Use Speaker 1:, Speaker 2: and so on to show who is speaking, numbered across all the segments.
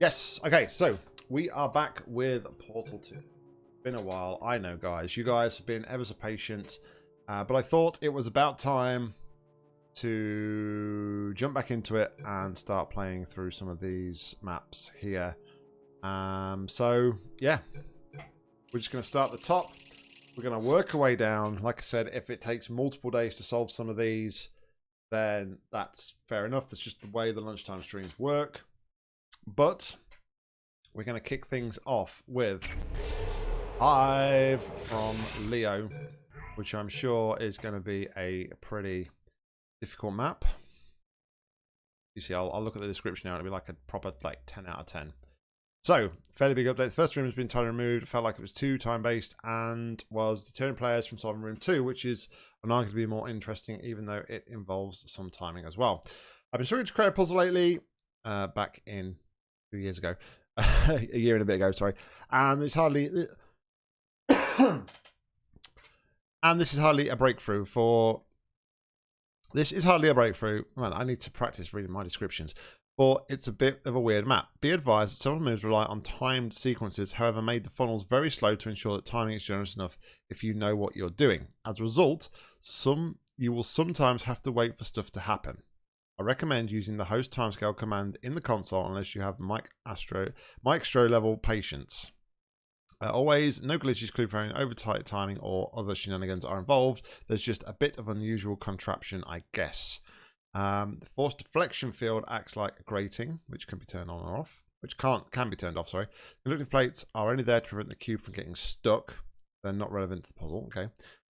Speaker 1: Yes. Okay, so we are back with Portal 2. Been a while, I know, guys. You guys have been ever so patient, uh, but I thought it was about time to jump back into it and start playing through some of these maps here. Um, so, yeah, we're just going to start at the top. We're going to work our way down. Like I said, if it takes multiple days to solve some of these, then that's fair enough. That's just the way the lunchtime streams work. But we're going to kick things off with Hive from Leo, which I'm sure is going to be a pretty difficult map. You see, I'll, I'll look at the description now. It'll be like a proper like 10 out of 10. So, fairly big update. The first room has been entirely removed. It Felt like it was too time-based and was deterring players from solving room two, which is arguably more interesting, even though it involves some timing as well. I've been struggling to create a puzzle lately. Uh, back in two years ago, a year and a bit ago, sorry. And it's hardly, and this is hardly a breakthrough for. This is hardly a breakthrough. Man, I need to practice reading my descriptions. But it's a bit of a weird map. Be advised that several moves rely on timed sequences, however, made the funnels very slow to ensure that timing is generous enough if you know what you're doing. As a result, some you will sometimes have to wait for stuff to happen. I recommend using the host timescale command in the console unless you have Mike Astro, Maestro level patience. Uh, always, no glitches, clue over tight timing, or other shenanigans are involved. There's just a bit of unusual contraption, I guess. Um, the force deflection field acts like a grating, which can be turned on or off, which can't can be turned off. Sorry, the conductive plates are only there to prevent the cube from getting stuck. They're not relevant to the puzzle. Okay,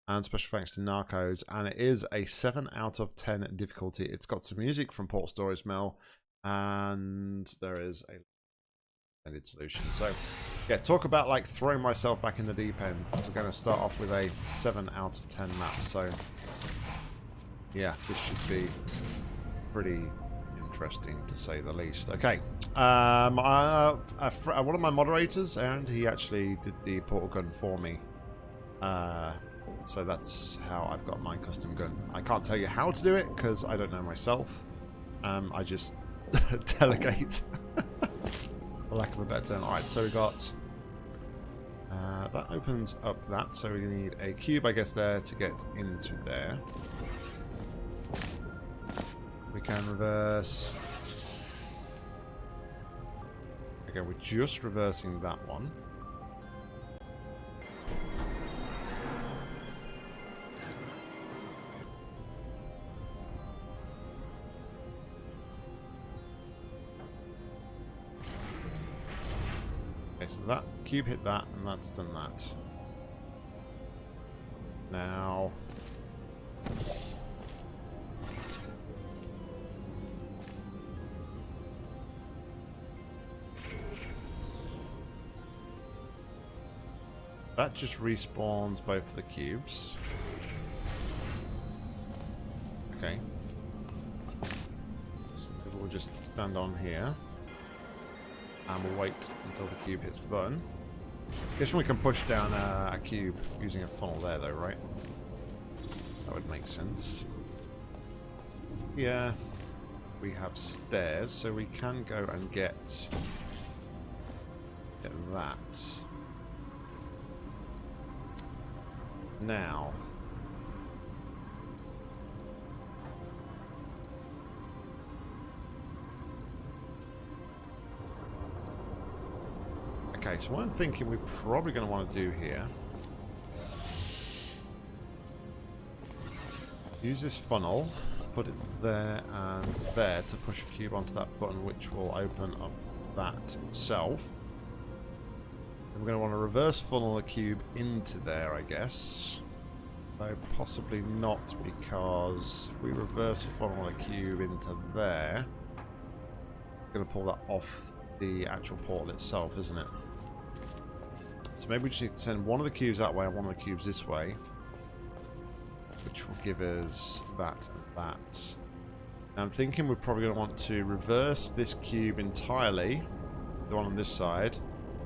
Speaker 1: and special thanks to Narcos, and it is a 7 out of 10 difficulty. It's got some music from Portal Stories Mel, and there is a ended solution. So, yeah, talk about like throwing myself back in the deep end. We're going to start off with a 7 out of 10 map, so yeah, this should be pretty interesting to say the least. Okay, um, I, one of my moderators, and he actually did the portal gun for me. Uh, so that's how I've got my custom gun. I can't tell you how to do it because I don't know myself. Um, I just delegate. For lack of a better term. Alright, so we got... Uh, that opens up that, so we need a cube, I guess, there to get into there. We can reverse... Okay, we're just reversing that one. Cube hit that, and that's done that. Now... That just respawns both the cubes. Okay. So we'll just stand on here. And we'll wait until the cube hits the button. Guess we can push down a, cube using a funnel there though, right? That would make sense. Yeah. We have stairs, so we can go and get, get that. Now, Okay, so what I'm thinking we're probably going to want to do here use this funnel, put it there and there to push a cube onto that button which will open up that itself. And we're going to want to reverse funnel a cube into there, I guess. Though possibly not because if we reverse funnel a cube into there, we're going to pull that off the actual portal itself, isn't it? So maybe we just need to send one of the cubes that way and one of the cubes this way. Which will give us that and that. Now I'm thinking we're probably going to want to reverse this cube entirely. The one on this side.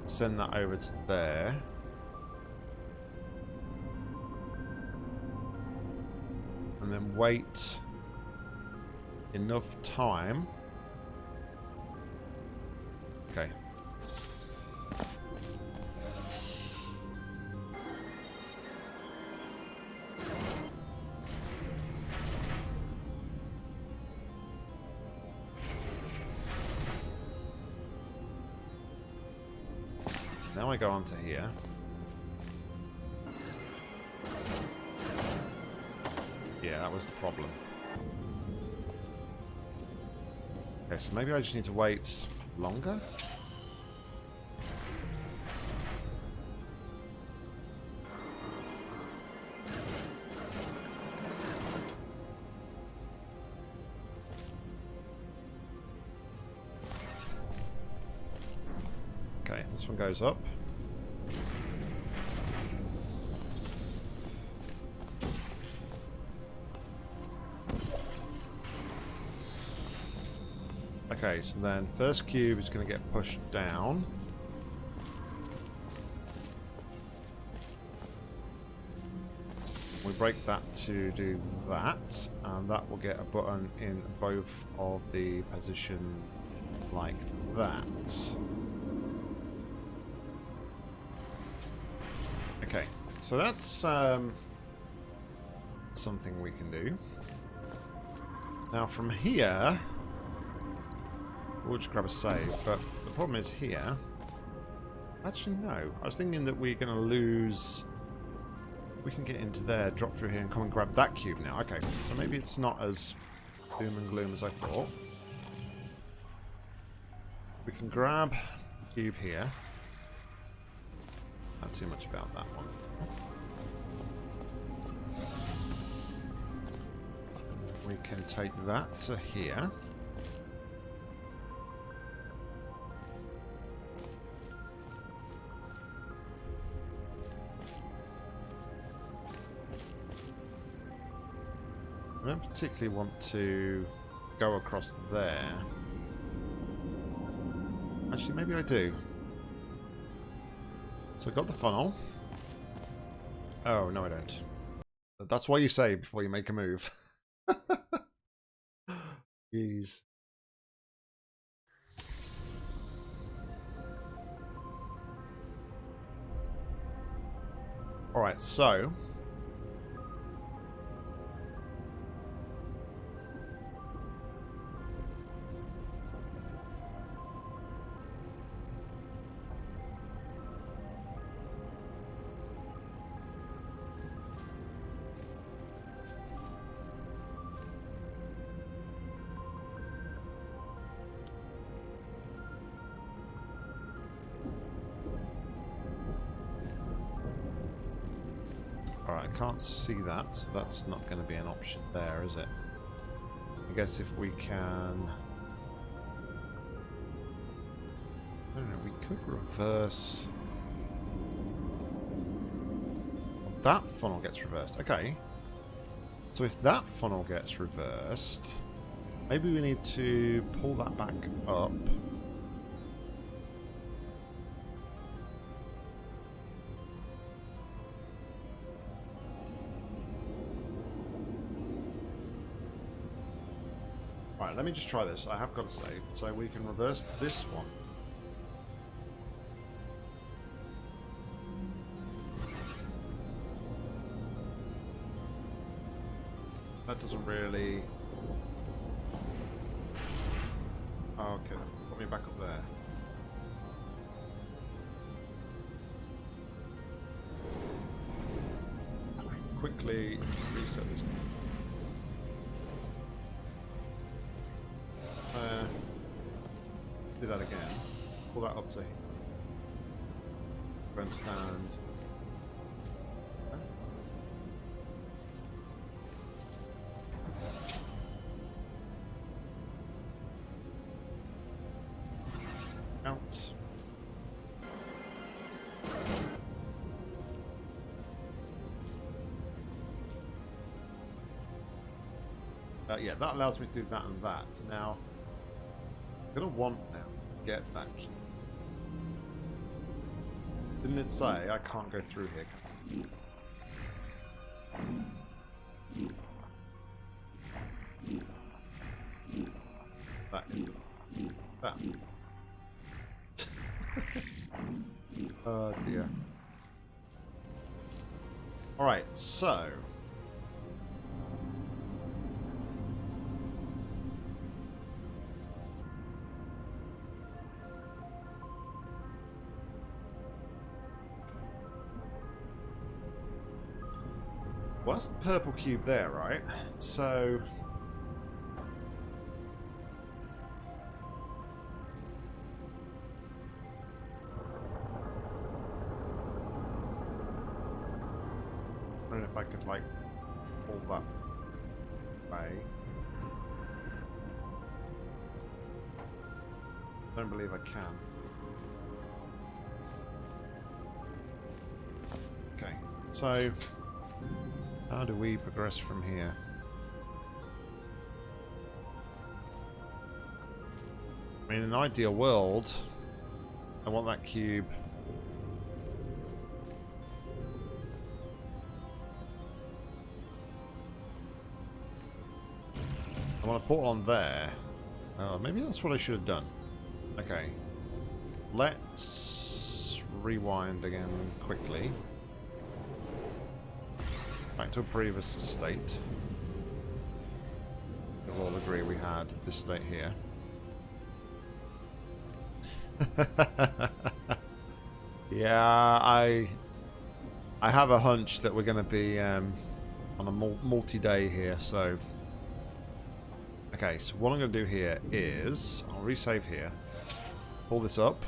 Speaker 1: Send that over to there. And then wait enough time Okay. I go onto here. Yeah, that was the problem. Okay, so maybe I just need to wait longer? Okay, this one goes up. Okay, so then first cube is going to get pushed down. We break that to do that, and that will get a button in both of the position like that. Okay, so that's um, something we can do. Now from here, we'll just grab a save, but the problem is here. Actually, no. I was thinking that we're going to lose... We can get into there, drop through here, and come and grab that cube now. Okay, so maybe it's not as doom and gloom as I thought. We can grab cube here. Not too much about that one. We can take that to here. Don't particularly want to go across there. Actually, maybe I do. So I got the funnel. Oh, no I don't. That's why you say before you make a move. Jeez. Alright, so... can't see that, so that's not going to be an option there, is it? I guess if we can... I don't know, we could reverse... That funnel gets reversed. Okay. So if that funnel gets reversed, maybe we need to pull that back up. Right, let me just try this. I have got a save, so we can reverse this one. That doesn't really... Oh, okay, put me back up there. Quickly reset this Up to grandstand. Out. Uh, yeah, that allows me to do that and that. Now, I'm gonna want now to get that key. Didn't it say I can't go through here? Purple cube there, right? So... I don't know if I could, like, pull that way. Don't believe I can. Okay, so... How do we progress from here? I mean, in an ideal world, I want that cube. I want to put on there. Oh, maybe that's what I should have done. Okay. Let's rewind again quickly back to a previous state. We'll all agree we had this state here. yeah, I I have a hunch that we're going to be um, on a multi-day here, so... Okay, so what I'm going to do here is... I'll resave here. Pull this up.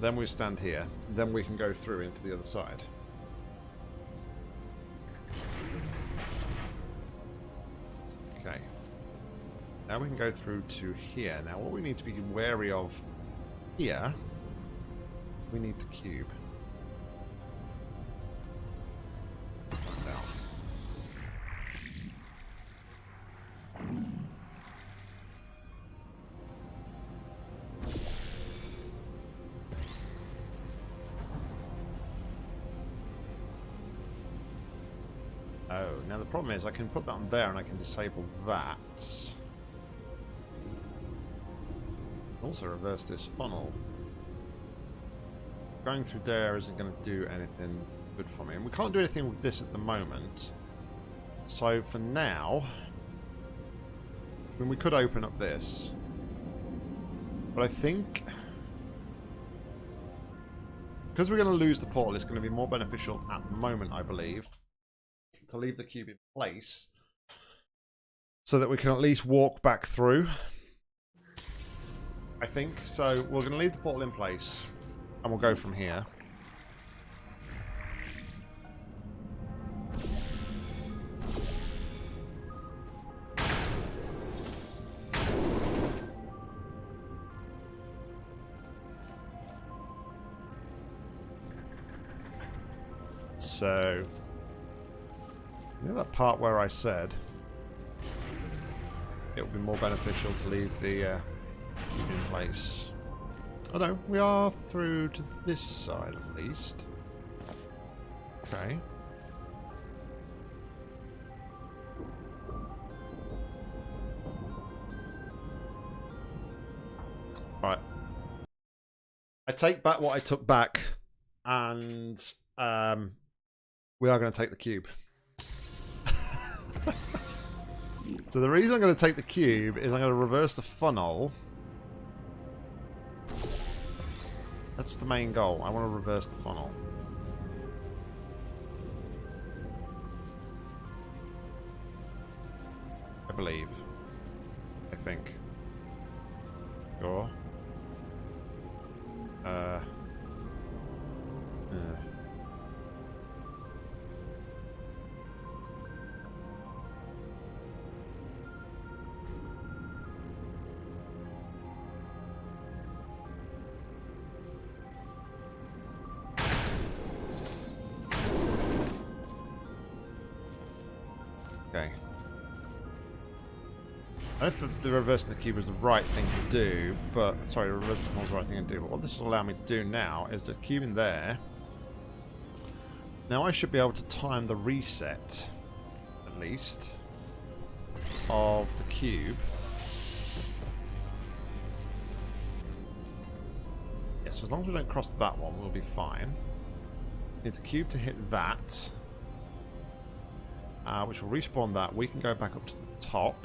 Speaker 1: Then we stand here. Then we can go through into the other side. Okay. Now we can go through to here. Now what we need to be wary of here, we need to cube. Problem is I can put that on there and I can disable that. Also reverse this funnel. Going through there isn't going to do anything good for me. And we can't do anything with this at the moment. So for now... I mean, we could open up this. But I think... Because we're going to lose the portal, it's going to be more beneficial at the moment, I believe, to leave the cube in place so that we can at least walk back through. I think. So we're going to leave the portal in place and we'll go from here. So know that part where I said it would be more beneficial to leave the uh, in place? Oh no, we are through to this side at least. Okay. Right. I take back what I took back, and um, we are going to take the cube. So the reason I'm going to take the cube is I'm going to reverse the funnel. That's the main goal. I want to reverse the funnel. I believe. I think. Go. Uh... Yeah. Know if the reversing the cube was the right thing to do, but... Sorry, reversing the was the right thing to do, but what this will allow me to do now is the cube in there. Now I should be able to time the reset, at least, of the cube. Yes, as long as we don't cross that one, we'll be fine. Need the cube to hit that. Uh, which will respawn that. We can go back up to the top.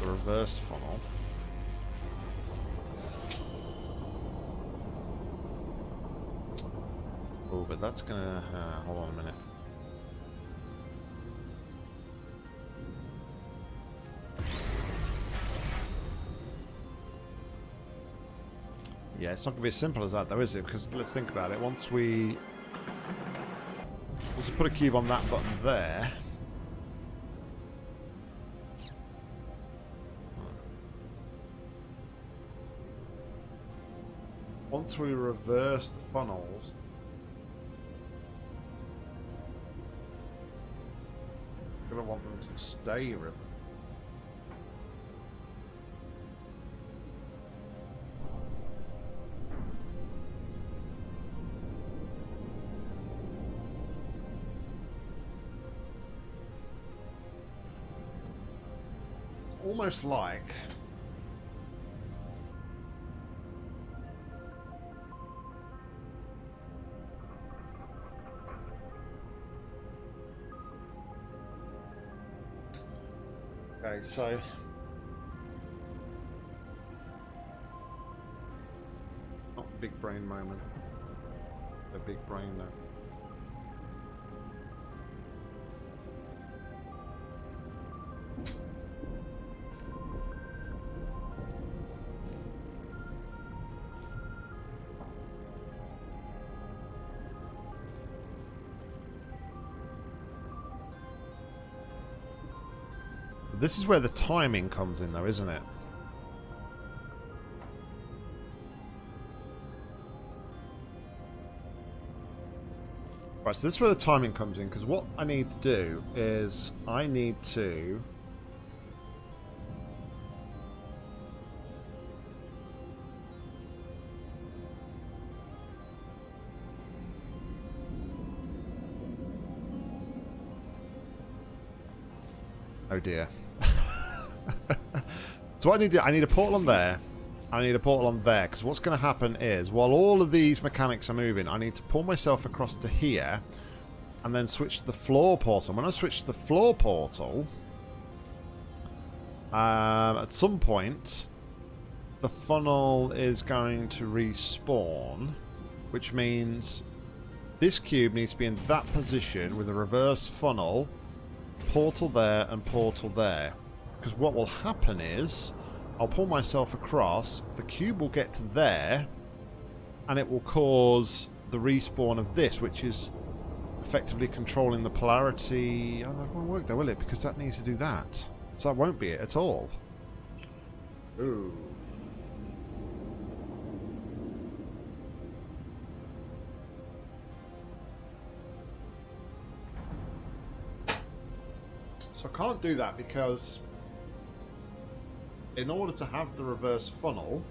Speaker 1: The reverse funnel. Oh, but that's gonna... Uh, hold on a minute. Yeah, it's not to be as simple as that though, is it? Because let's think about it. Once we... Once we put a cube on that button there... Once we reverse the funnels... I'm going to want them to stay reversed. almost like So not big brain moment. A big brain though. This is where the timing comes in though, isn't it? Right, so this is where the timing comes in, because what I need to do is I need to... Oh dear. So I need I need a portal on there. I need a portal on there because what's going to happen is while all of these mechanics are moving, I need to pull myself across to here and then switch to the floor portal. When I switch to the floor portal, um, at some point, the funnel is going to respawn, which means this cube needs to be in that position with a reverse funnel, portal there and portal there. Because what will happen is, I'll pull myself across, the cube will get to there, and it will cause the respawn of this, which is effectively controlling the polarity. Oh, that won't work though, will it? Because that needs to do that. So that won't be it at all. Ooh. So I can't do that because in order to have the reverse funnel,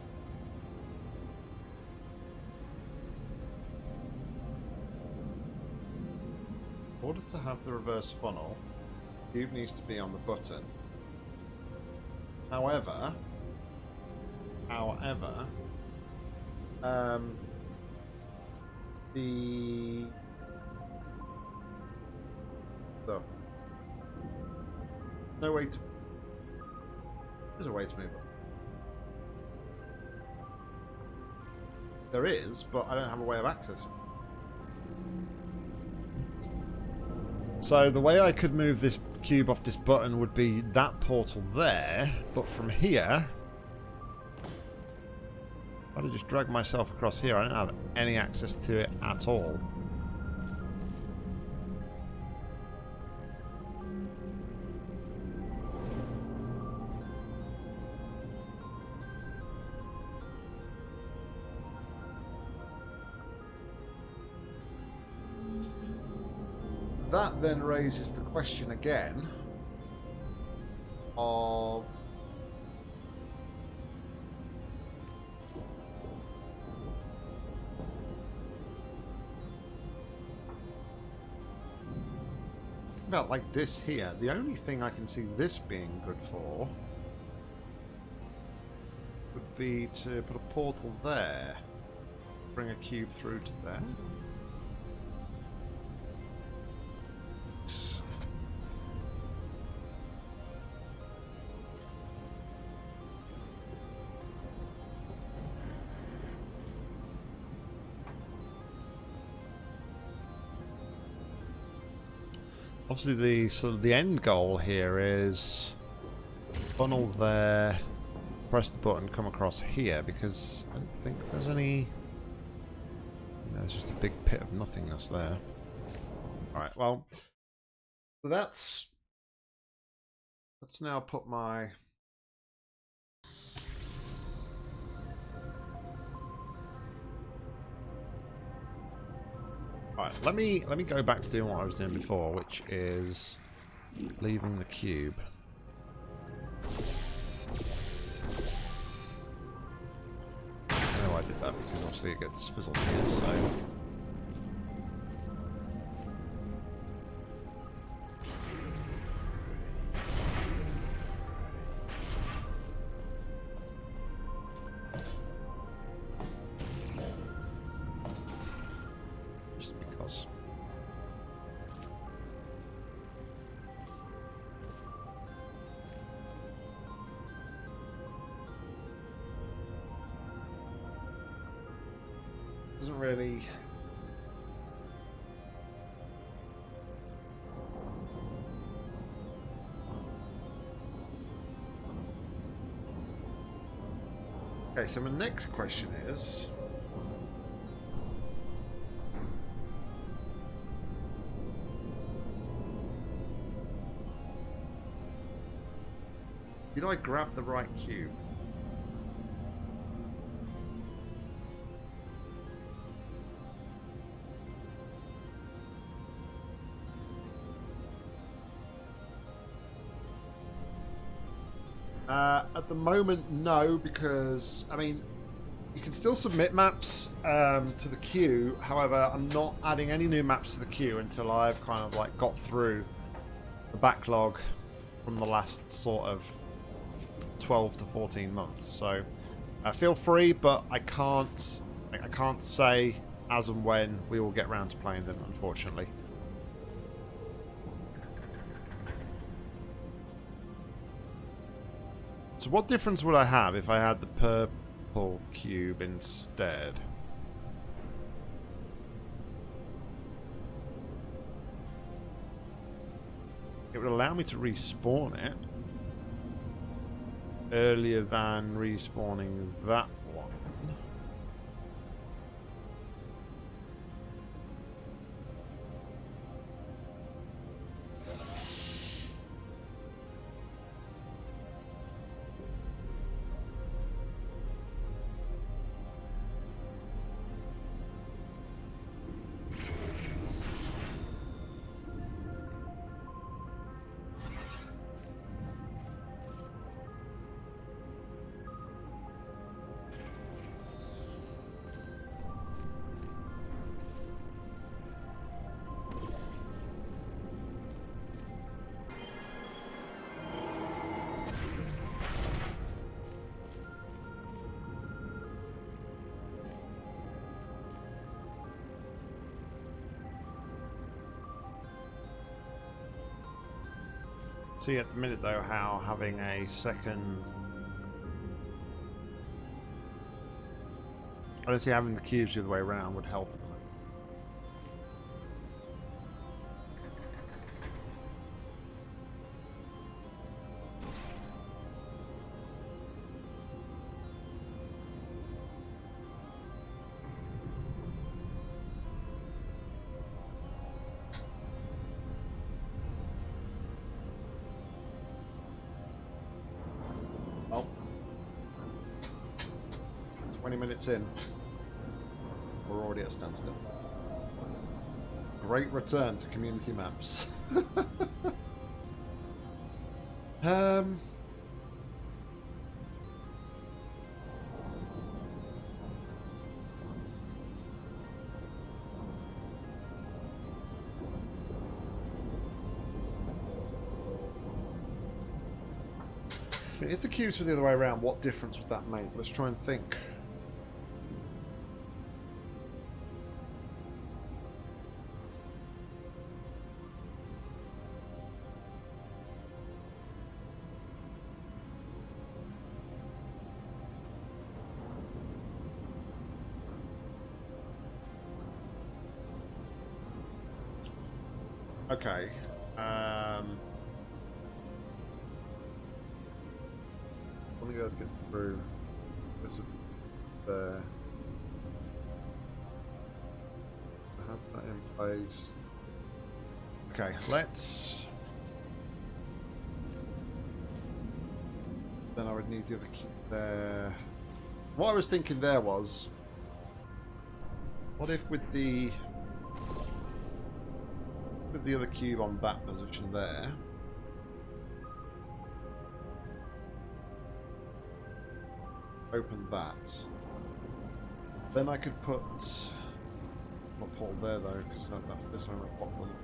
Speaker 1: in order to have the reverse funnel, cube needs to be on the button. However, however, um, the stuff. No way to there's a way to move them. There is, but I don't have a way of accessing. So the way I could move this cube off this button would be that portal there, but from here, I'd have just dragged myself across here. I don't have any access to it at all. Then raises the question again of about like this here. The only thing I can see this being good for would be to put a portal there. Bring a cube through to there. Obviously the sort of the end goal here is funnel there, press the button, come across here because I don't think there's any. There's just a big pit of nothingness there. All right, well, that's. Let's now put my Right, let me let me go back to doing what I was doing before, which is leaving the cube. I know I did that because obviously it gets fizzled here, so Okay, so my next question is... Did I grab the right cube? The moment, no, because, I mean, you can still submit maps um, to the queue. However, I'm not adding any new maps to the queue until I've kind of like got through the backlog from the last sort of 12 to 14 months. So uh, feel free, but I can't I can't say as and when we will get around to playing them, unfortunately. So what difference would I have if I had the purple cube instead? It would allow me to respawn it earlier than respawning that see at the minute though how having a second I don't see having the cubes the other way around would help in. We're already at standstill. Great return to community maps. um, If the queues were the other way around, what difference would that make? Let's try and think. That in place. Okay, let's. Then I would need the other key there. What I was thinking there was, what if with the with the other cube on that position there. Open that. Then I could put my portal there though, because that, that, this one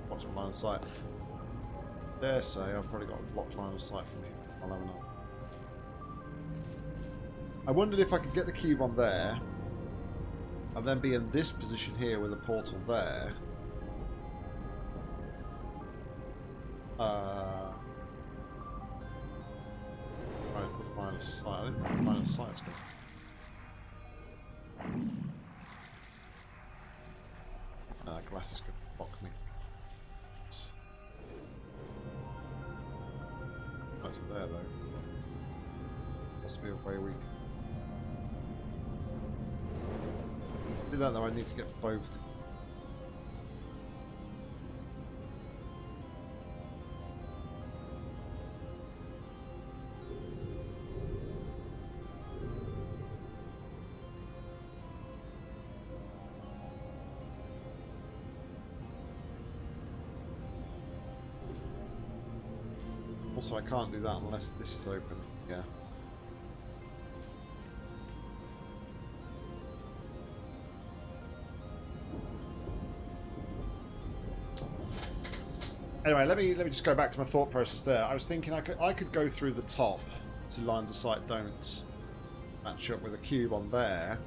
Speaker 1: blocks my line of sight. Dare say I've probably got a blocked line of sight from here. I'll have enough. I wondered if I could get the cube on there, and then be in this position here with a portal there. Also, I can't do that unless this is open. Yeah. Anyway, let me let me just go back to my thought process there. I was thinking I could I could go through the top so lines of sight don't match up with a cube on there.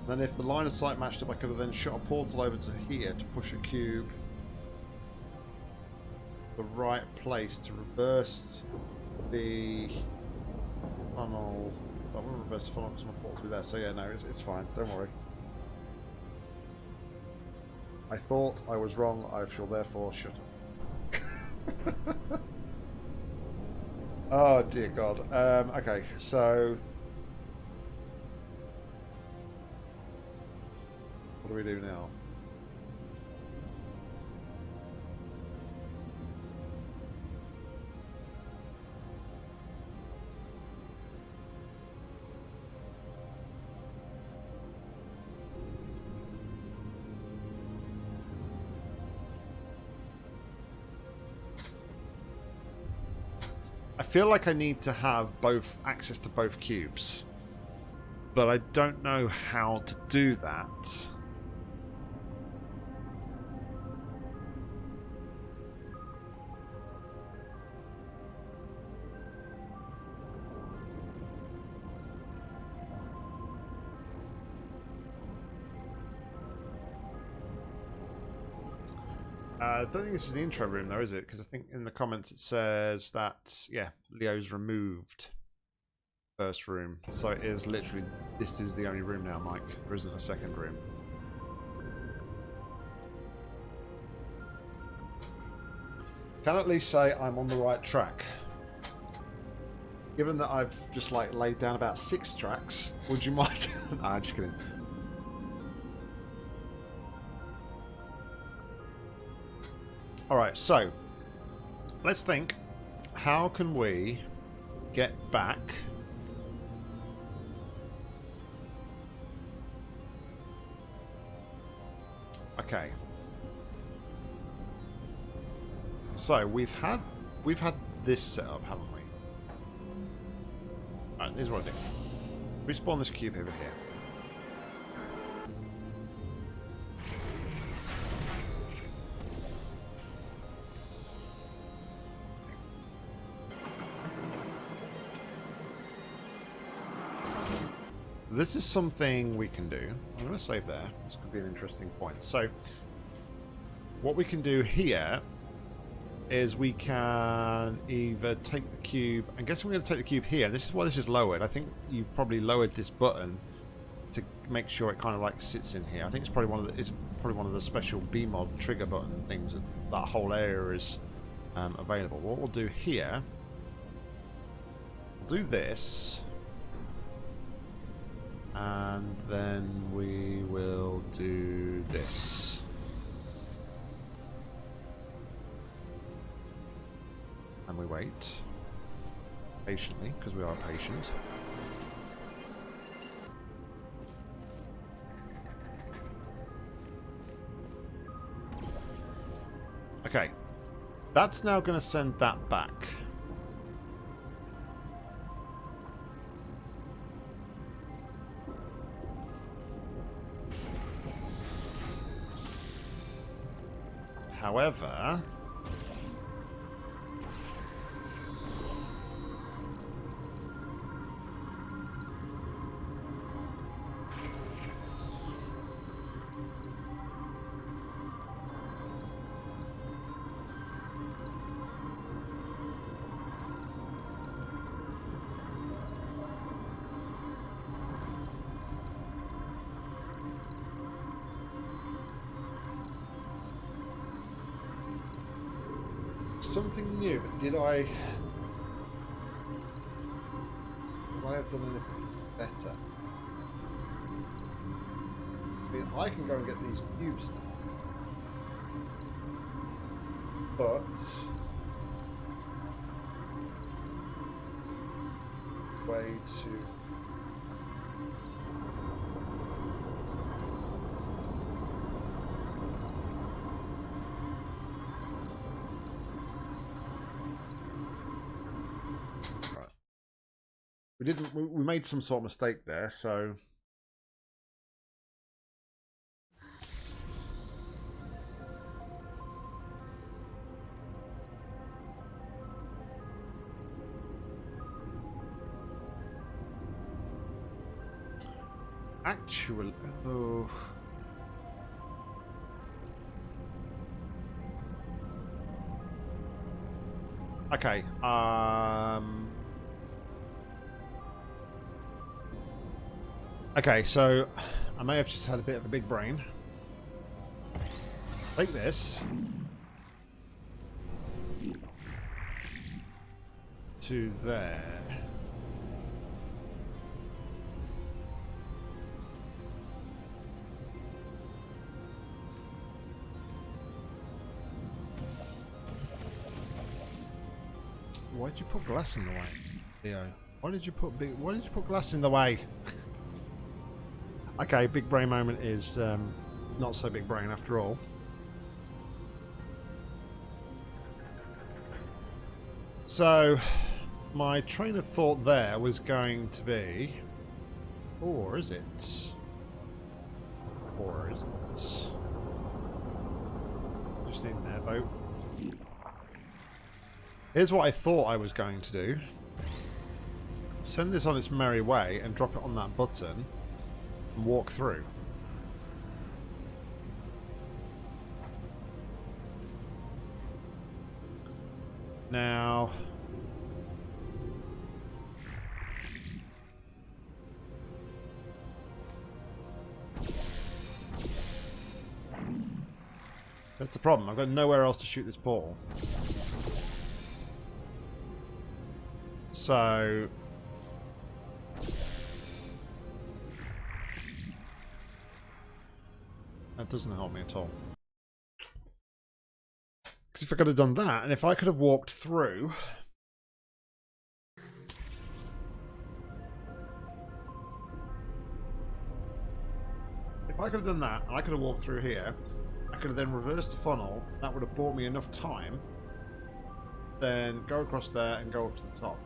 Speaker 1: And then if the line of sight matched up, I could have then shot a portal over to here to push a cube the right place to reverse the funnel. I will reverse the funnel because my port's be there. So yeah, no, it's, it's fine. Don't worry. I thought I was wrong. I shall therefore shut up. oh dear God. Um, okay, so what do we do now? Feel like I need to have both access to both cubes. But I don't know how to do that. Don't think this is the intro room, though, is it? Because I think in the comments it says that, yeah, Leo's removed first room. So it is literally, this is the only room now, Mike. There isn't a second room. Can at least say I'm on the right track. Given that I've just like laid down about six tracks, would you mind? I'm just kidding. Alright, so let's think. How can we get back Okay. So we've had we've had this set up, haven't we? Alright, here's what I do. Respawn this cube over here. This is something we can do. I'm going to save there. This could be an interesting point. So, what we can do here is we can either take the cube. I guess we're going to take the cube here. This is why this is lowered. I think you probably lowered this button to make sure it kind of like sits in here. I think it's probably one of the is probably one of the special BEEmod trigger button things that that whole area is um, available. What we'll do here, we'll do this, and then we will do this. And we wait patiently because we are patient. Okay. That's now going to send that back. However... did I... Would I have done anything better? I mean, I can go and get these cubes now. We did. We, made some sort of mistake there, so. Actual. Oh. Okay. Um. Okay, so I may have just had a bit of a big brain. Take this. To there. Why'd you put glass in the way, Theo? Why did you put big? Why did you put glass in the way? Okay, big brain moment is um, not so big brain after all. So, my train of thought there was going to be... Or is it? Or is it? Just need an airboat. Here's what I thought I was going to do. Send this on its merry way and drop it on that button walk through. Now... That's the problem. I've got nowhere else to shoot this portal. So... That doesn't help me at all. Because if I could have done that, and if I could have walked through... If I could have done that, and I could have walked through here, I could have then reversed the funnel. That would have bought me enough time. Then go across there and go up to the top.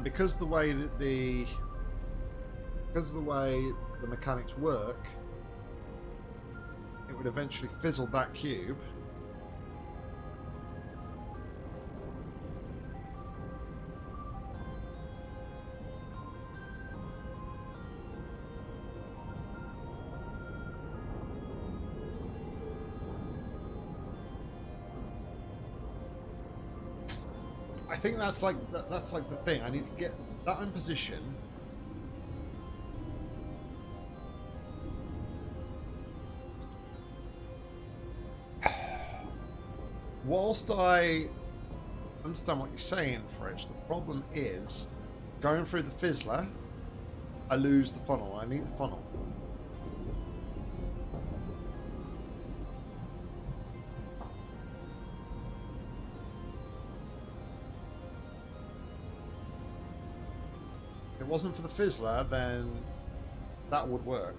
Speaker 1: And because the way that the because of the way the mechanics work, it would eventually fizzle that cube, think that's like that, that's like the thing. I need to get that in position. Whilst I understand what you're saying, Fridge, the problem is going through the fizzler, I lose the funnel. I need the funnel. Wasn't for the fizzler, then that would work.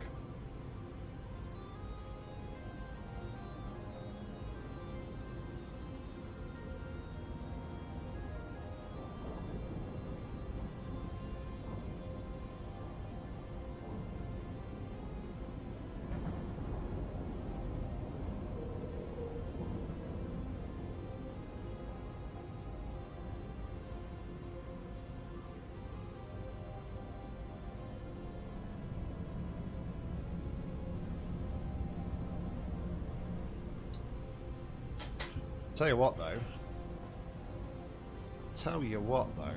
Speaker 1: Tell you what, though. Tell you what, though.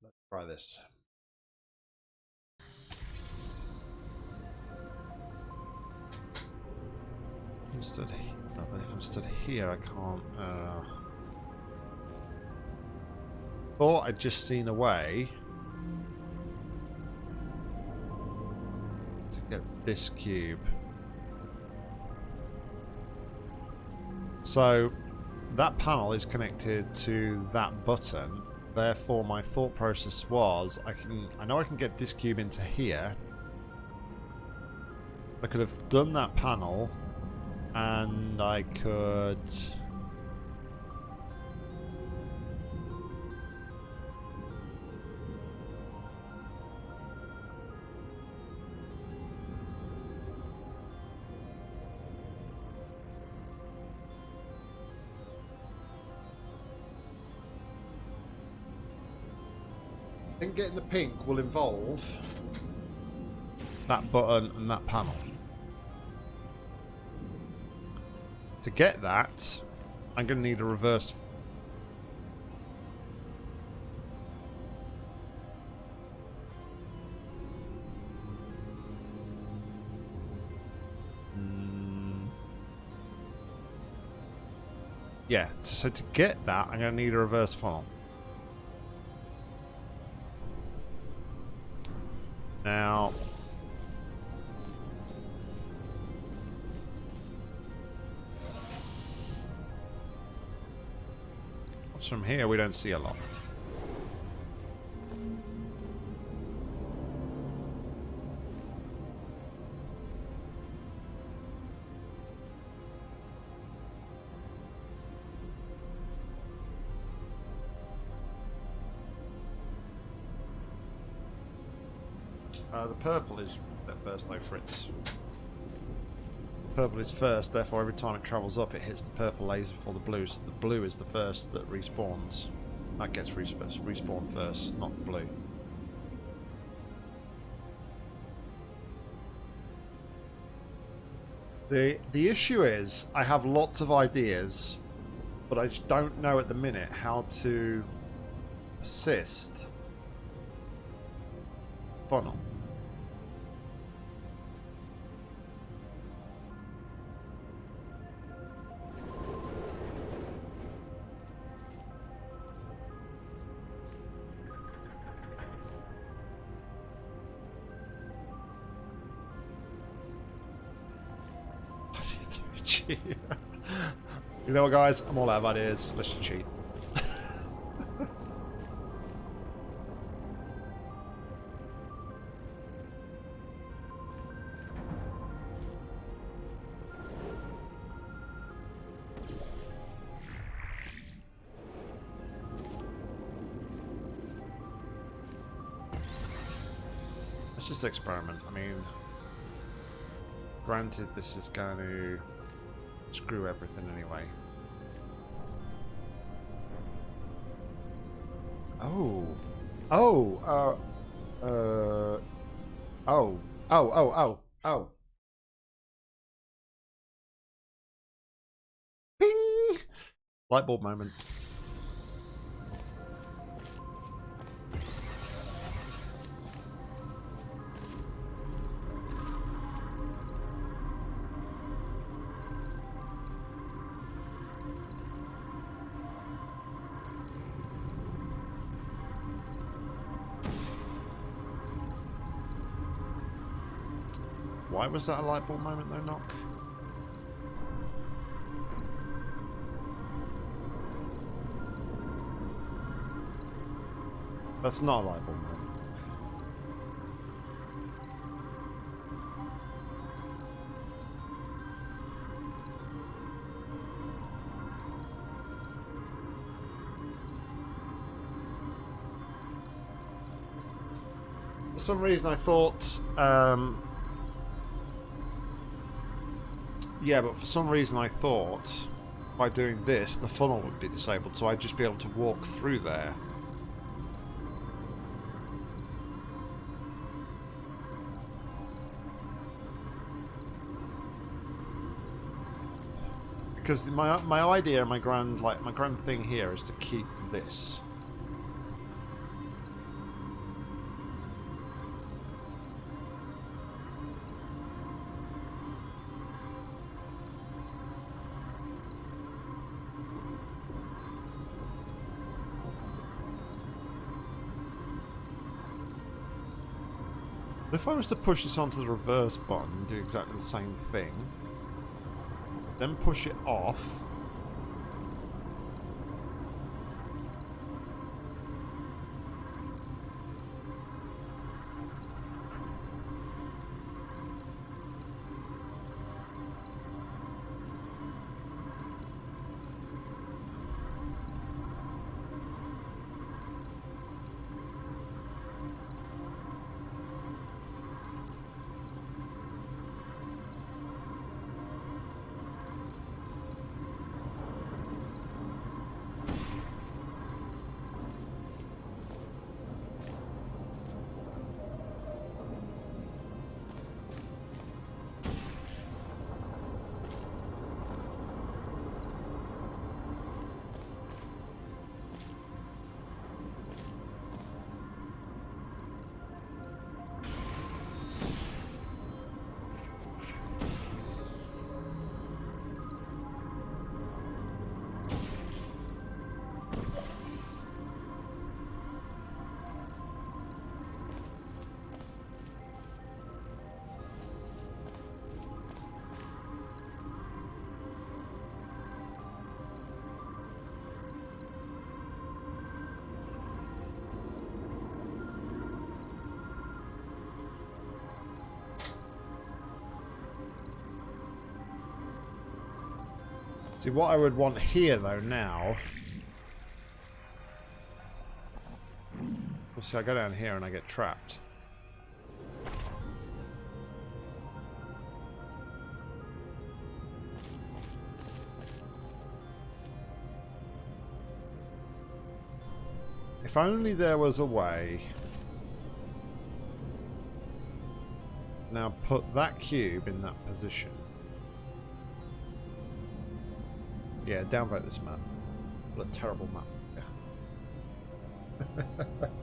Speaker 1: Let's try this. I'm stood here, if I'm stood here, I can't. Uh... Thought I'd just seen a way get this cube. So that panel is connected to that button. Therefore, my thought process was I can I know I can get this cube into here. I could have done that panel and I could Pink will involve that button and that panel. To get that, I'm going to need a reverse. Mm. Yeah, so to get that, I'm going to need a reverse funnel. What's from here? We don't see a lot. Uh, the purple is at first though, Fritz. Purple is first, therefore every time it travels up it hits the purple laser before the blue, so the blue is the first that respawns. That gets resp respawned first, not the blue. The, the issue is, I have lots of ideas, but I just don't know at the minute how to assist funnel. you know what, guys? I'm all out of ideas. Let's just cheat. Let's just experiment. I mean, granted, this is going to screw everything anyway. Oh. Oh, uh, uh, oh, Oh, oh, oh, oh. Ping! Light bulb moment. Why was that a light bulb moment though, Knock? That's not a light bulb moment. For some reason I thought um, Yeah, but for some reason I thought by doing this, the funnel would be disabled, so I'd just be able to walk through there. Because my my idea, my grand like my grand thing here is to keep this. If I was to push this onto the reverse button do exactly the same thing, then push it off, See, what I would want here, though, now... See, I go down here and I get trapped. If only there was a way... Now put that cube in that position. Yeah, downvote this map. What a terrible map.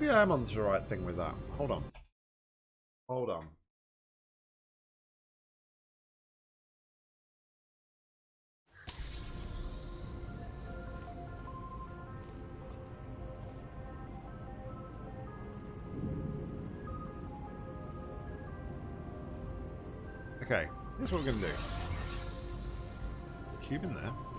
Speaker 1: Maybe I am onto the right thing with that. Hold on. Hold on. Okay, here's what we're going to do. Cube in there.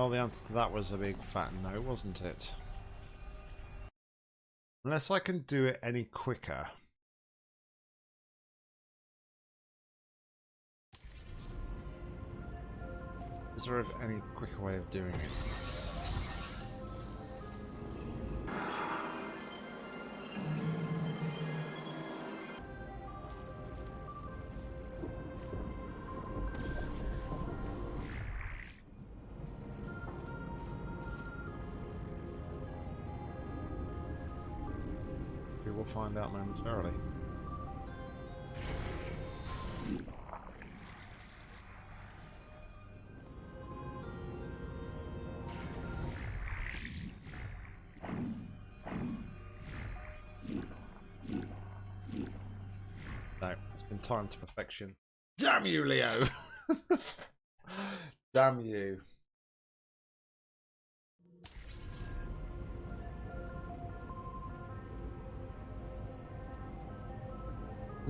Speaker 1: Well, the answer to that was a big fat no, wasn't it? Unless I can do it any quicker. Is there any quicker way of doing it? Find out momentarily. No, it's been timed to perfection. Damn you, Leo! Damn you.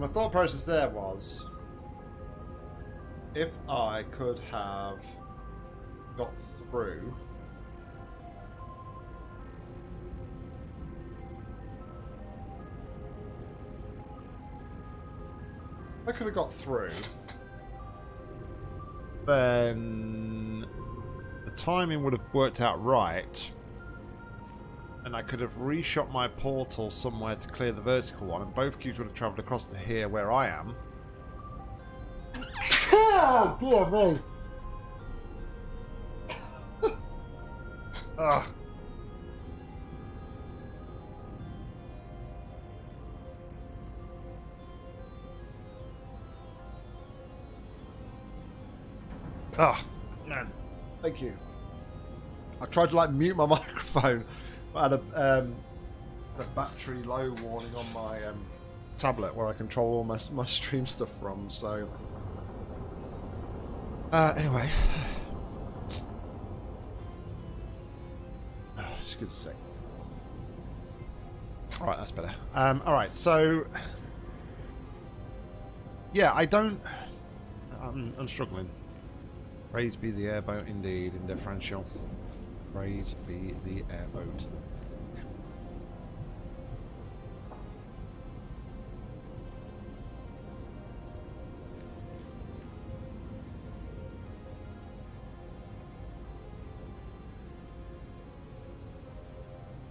Speaker 1: My thought process there was if I could have got through I could have got through then the timing would have worked out right and I could have reshot my portal somewhere to clear the vertical one, and both cubes would have travelled across to here where I am. Oh, dear me. Ugh. Ah, man. Thank you. I tried to like mute my microphone I had a, um, battery low warning on my um, tablet where I control all my, my stream stuff from, so... Uh, anyway. Just give us a sec. Alright, that's better. Um, Alright, so... Yeah, I don't... I'm, I'm struggling. Praise be the airboat indeed, in differential. Praise be the airboat.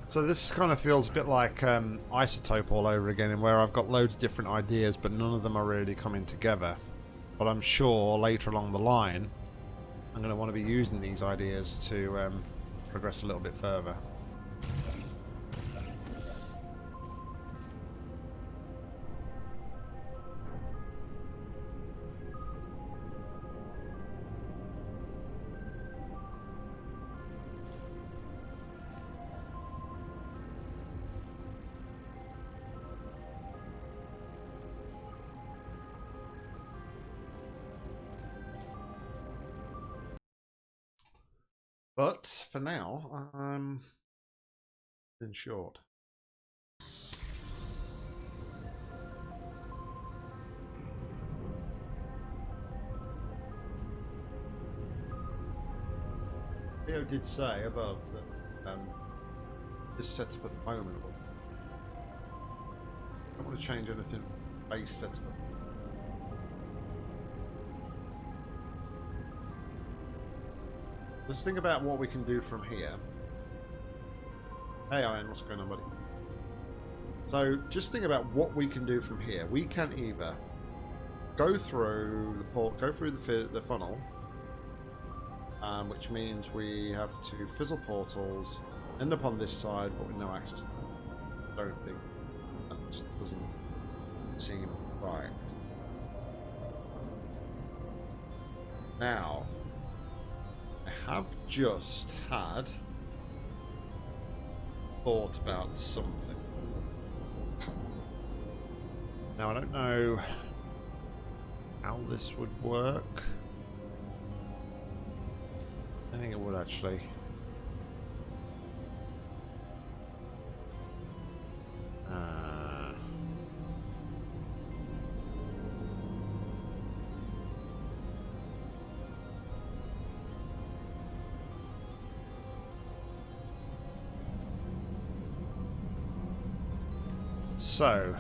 Speaker 1: So this kind of feels a bit like um, Isotope all over again, in where I've got loads of different ideas, but none of them are really coming together. But I'm sure later along the line, I'm going to want to be using these ideas to um, progress a little bit further. For now, I'm in short. Theo did say above that um, this setup at the moment. I don't want to change anything base setup Let's think about what we can do from here. Hey Iron, what's going on, buddy? So just think about what we can do from here. We can either go through the port, go through the, the funnel, um, which means we have to fizzle portals, end up on this side, but with no access to them. I don't think that just doesn't seem right. Now, have just had thought about something. Now, I don't know how this would work. I think it would actually. So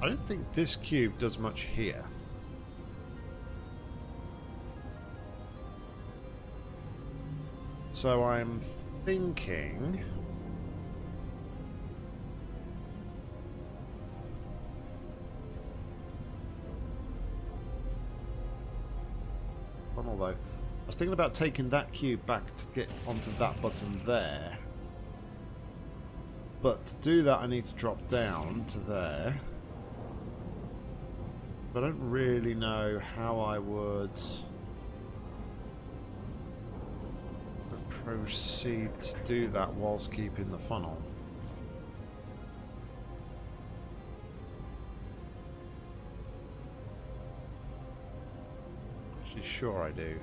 Speaker 1: I don't think this cube does much here. So I'm thinking... Although, I was thinking about taking that cube back to get onto that button there. But to do that, I need to drop down to there. But I don't really know how I would proceed to do that whilst keeping the funnel. Actually, sure I do.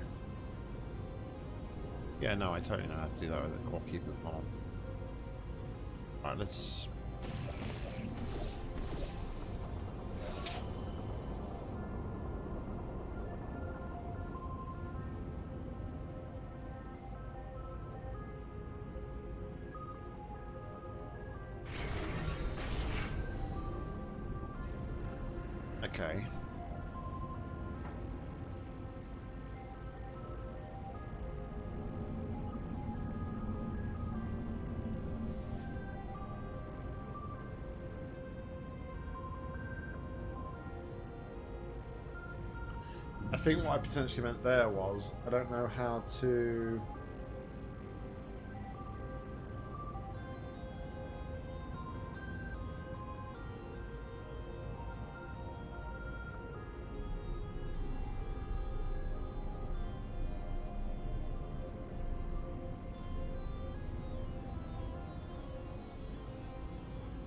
Speaker 1: Yeah, no, I totally know how to do that while keeping the funnel. Alright, let's... think what I potentially meant there was I don't know how to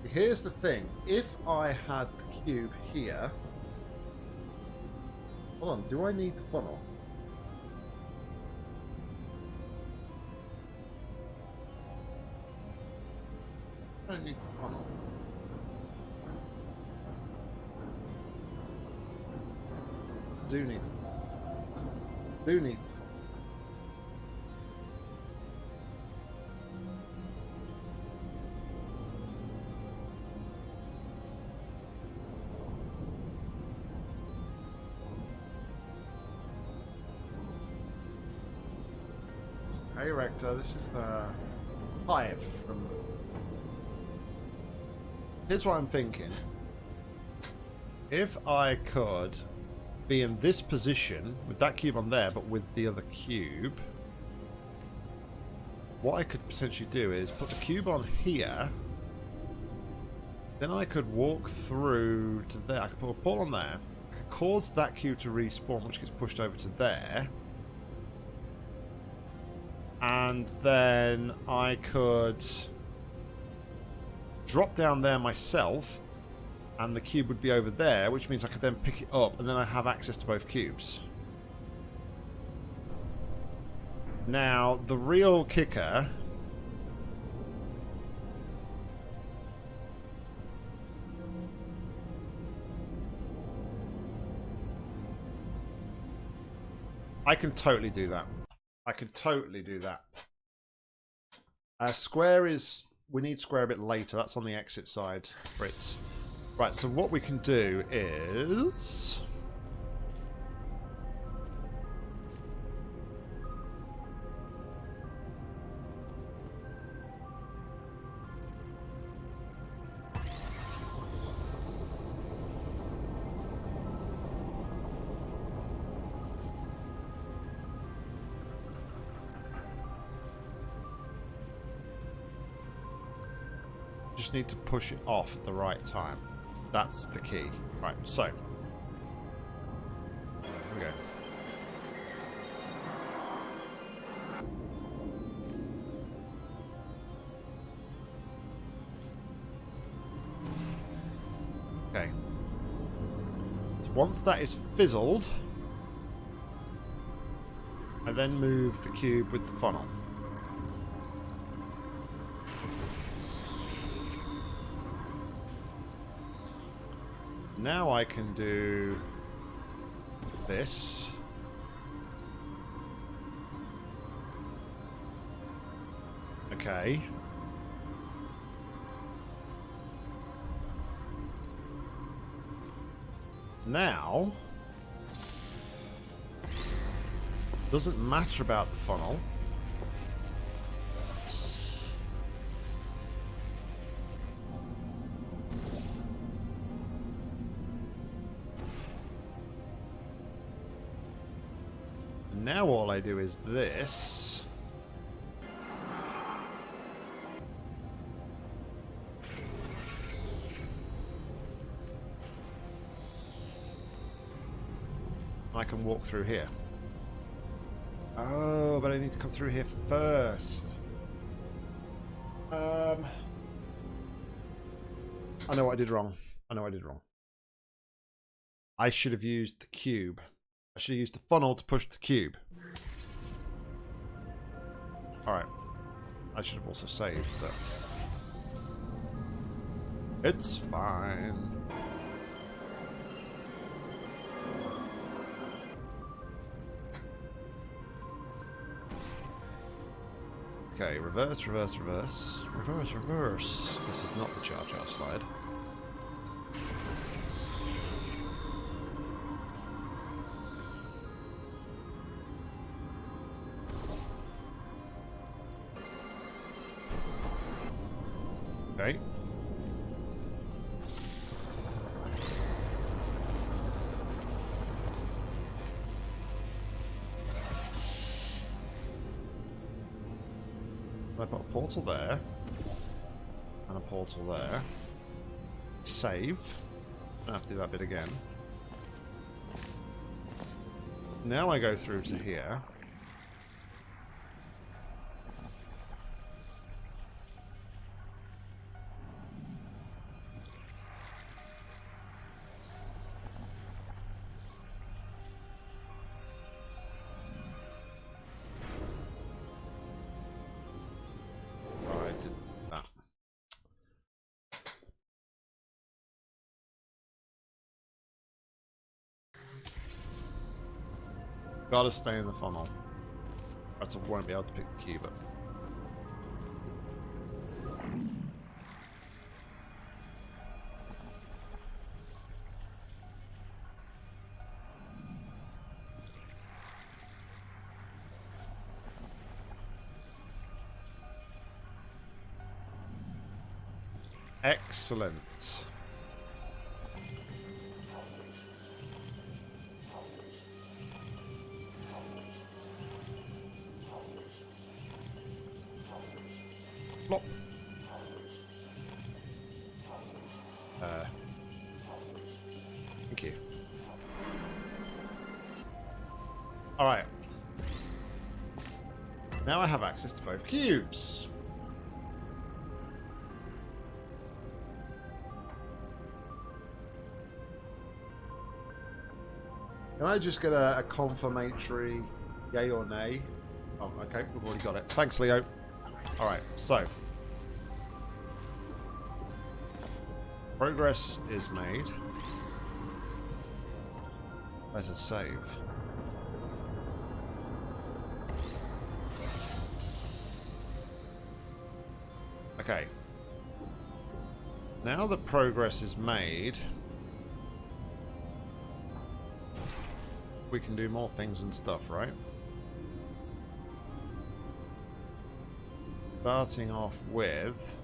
Speaker 1: Here's the thing. If I had the cube here... Hold on, do I need the funnel? I need the funnel. Do need Do need Hey uh, Rector, this is uh, the Hive from... Here's what I'm thinking. If I could be in this position, with that cube on there, but with the other cube, what I could potentially do is put the cube on here, then I could walk through to there. I could put a ball on there, I could cause that cube to respawn, which gets pushed over to there, and then I could drop down there myself and the cube would be over there which means I could then pick it up and then I have access to both cubes. Now the real kicker I can totally do that I can totally do that. Uh, square is... We need square a bit later. That's on the exit side, Fritz. Right, so what we can do is... need to push it off at the right time. That's the key. Right, so. Okay. Okay. So once that is fizzled, I then move the cube with the funnel. Now I can do this. Okay. Now, doesn't matter about the funnel. Now all I do is this. I can walk through here. Oh, but I need to come through here first. Um, I know what I did wrong. I know I did wrong. I should have used the cube. I should have used the funnel to push the cube. Alright. I should have also saved, but... It's fine. Okay, reverse, reverse, reverse. Reverse, reverse. This is not the Jar Jar slide. Okay. I put a portal there. And a portal there. Save. Don't have to do that bit again. Now I go through to here. Gotta stay in the funnel. Else I won't be able to pick the cube but... Excellent. Cubes. Can I just get a, a confirmatory yay or nay? Oh, okay, we've already got it. Thanks, Leo. Alright, so. Progress is made. Let us save. Okay. Now that progress is made, we can do more things and stuff, right? Starting off with...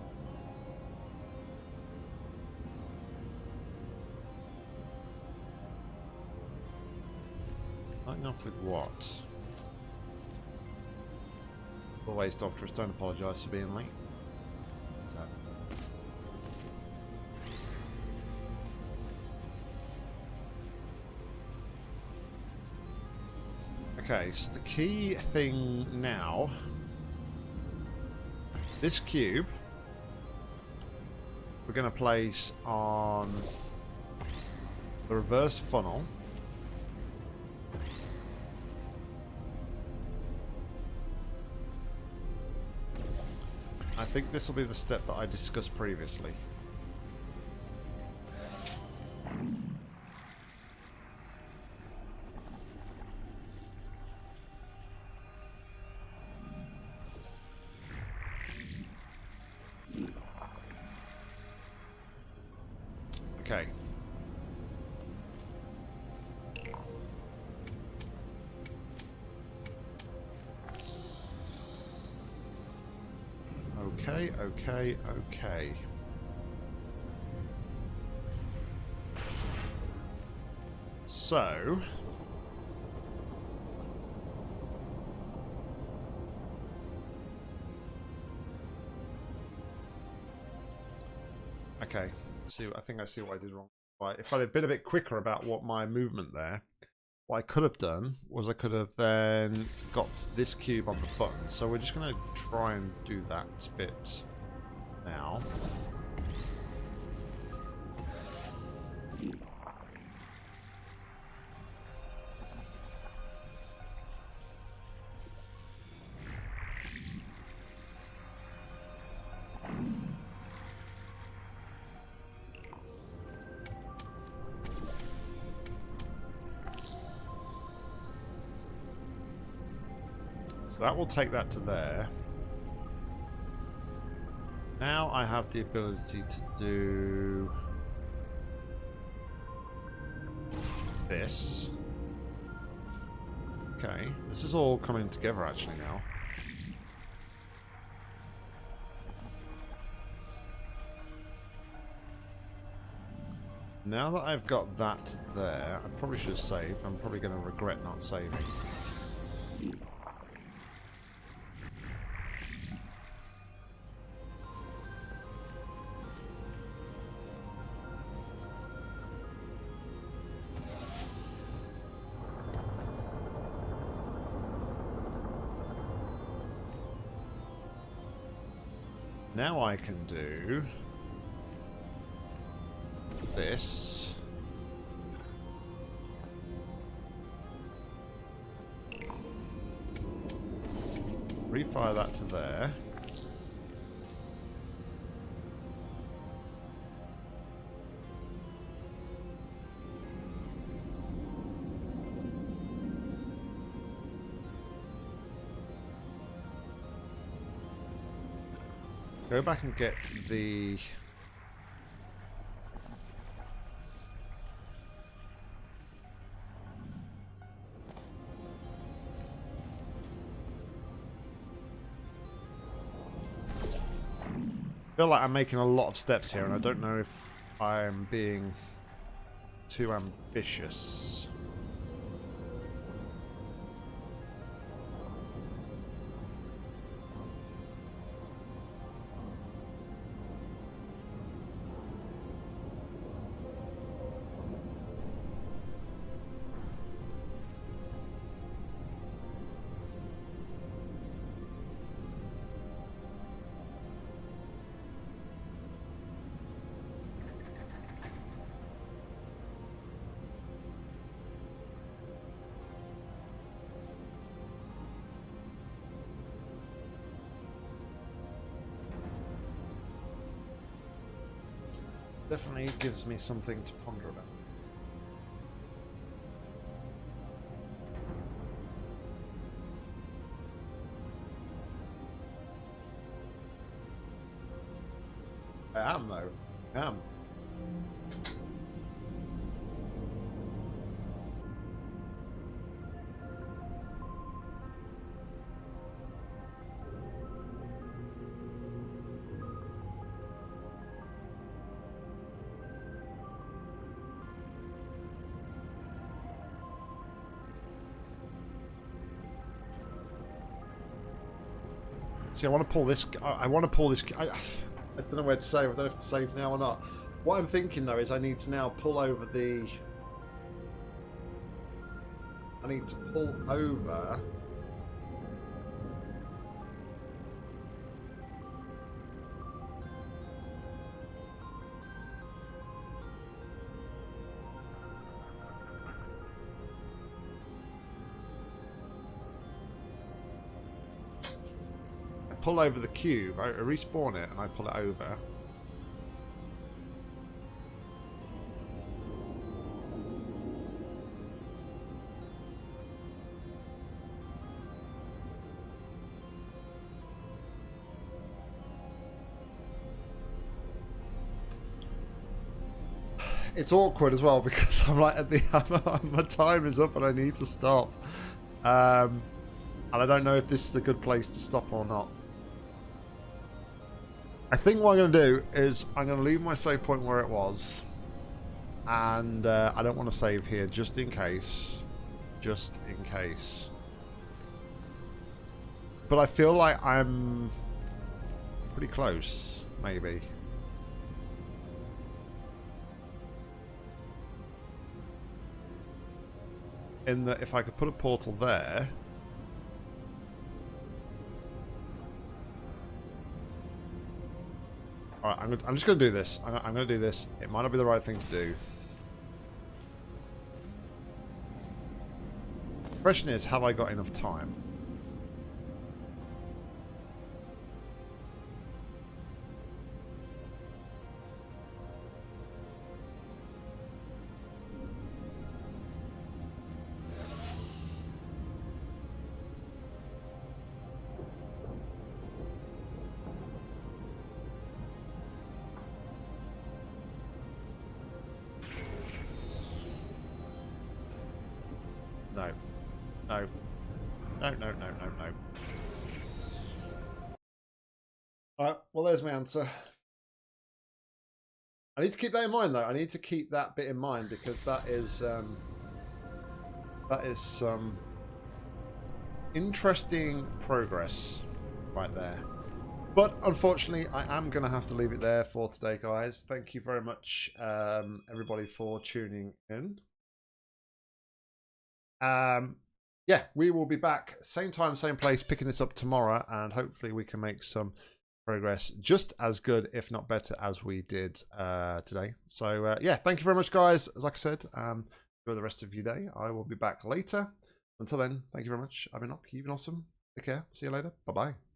Speaker 1: Starting off with what? Always, Doctorus, don't apologise for being late. Okay, so the key thing now... This cube... We're going to place on the reverse funnel. I think this will be the step that I discussed previously. Okay. So... Okay, see. I think I see what I did wrong. Right, if I'd have been a bit quicker about what my movement there, what I could have done was I could have then got this cube on the button. So we're just going to try and do that bit now. So that will take that to there. Now I have the ability to do this. Okay, this is all coming together actually now. Now that I've got that there, I probably should save. I'm probably going to regret not saving. Can do this. Refire that to there. Go back and get the... Feel like I'm making a lot of steps here and I don't know if I'm being too ambitious. Definitely gives me something to ponder about. See, I want to pull this. I want to pull this. I, I don't know where to save. I don't if to save now or not. What I'm thinking though is I need to now pull over the. I need to pull over. Over the cube, I respawn it and I pull it over. It's awkward as well because I'm like at the my time is up and I need to stop, um, and I don't know if this is a good place to stop or not. I think what I'm going to do is I'm going to leave my save point where it was. And uh, I don't want to save here just in case. Just in case. But I feel like I'm pretty close, maybe. In that if I could put a portal there... Alright, I'm, I'm, just going to do this. I'm, I'm going to do this. It might not be the right thing to do. Question is, have I got enough time? My answer. I need to keep that in mind, though. I need to keep that bit in mind because that is um, that is some interesting progress right there. But unfortunately, I am going to have to leave it there for today, guys. Thank you very much, um, everybody, for tuning in. Um, yeah, we will be back same time, same place, picking this up tomorrow, and hopefully we can make some progress just as good, if not better, as we did uh, today. So uh, yeah, thank you very much, guys. Like I said, um, enjoy the rest of your day. I will be back later. Until then, thank you very much. I've been Enoch. You've been awesome. Take care. See you later. Bye bye.